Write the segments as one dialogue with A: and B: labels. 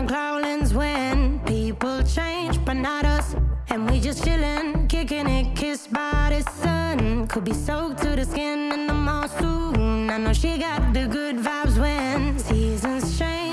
A: growlings when people change, but not us. And we just chillin', kicking it, kissed by the sun. Could be soaked to the skin in the mall. I know she got the good vibes when seasons change.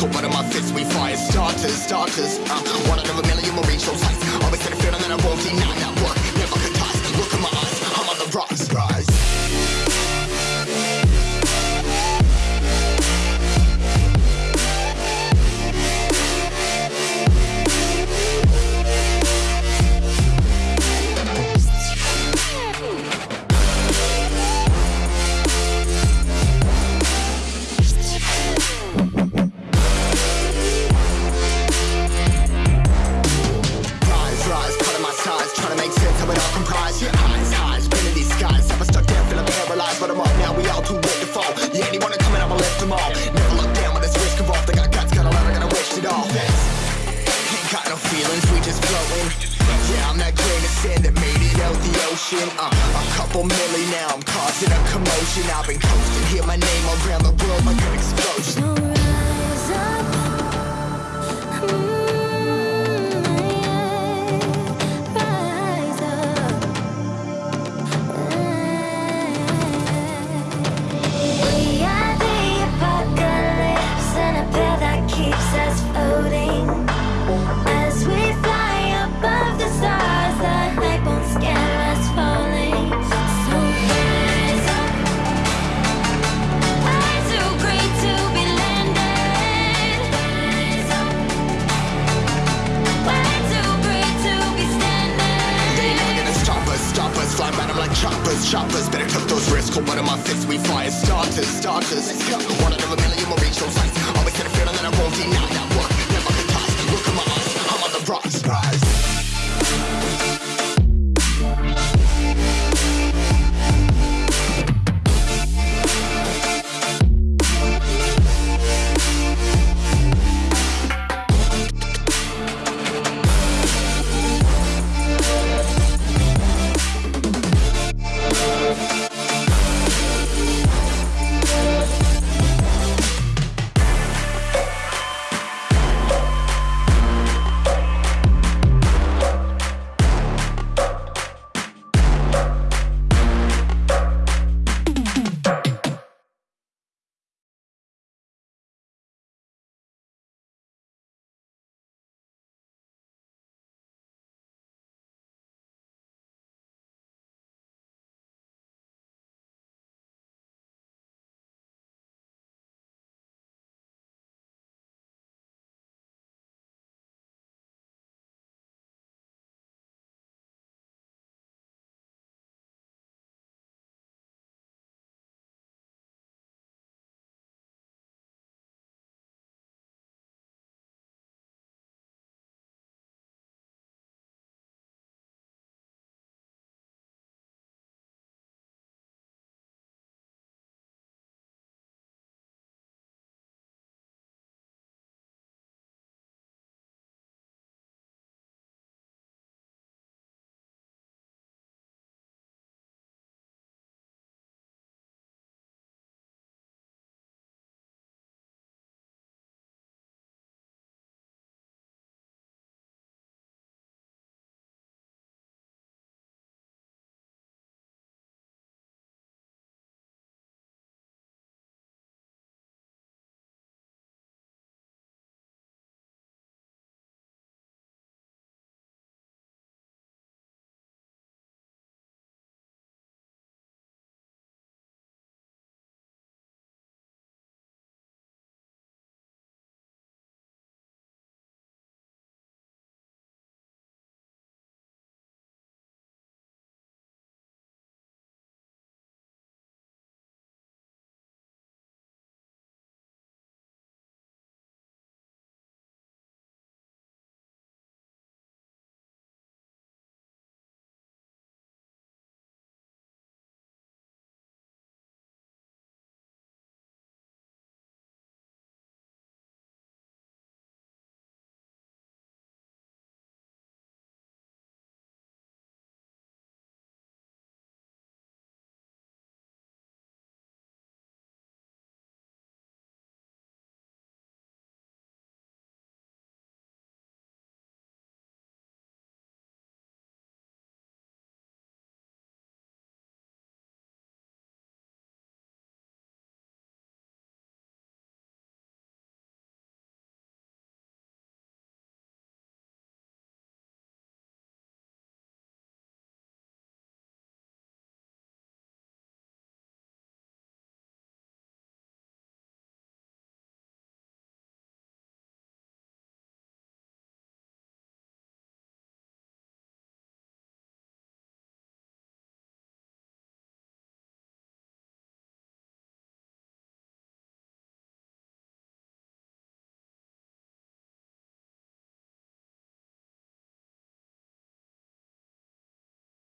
B: Cold blood in my fist, we fire starters, starters. Uh, sand that made it out the ocean uh, A couple milli now, I'm causing a commotion. I've been coasting, hear my name all around the world like an explosion.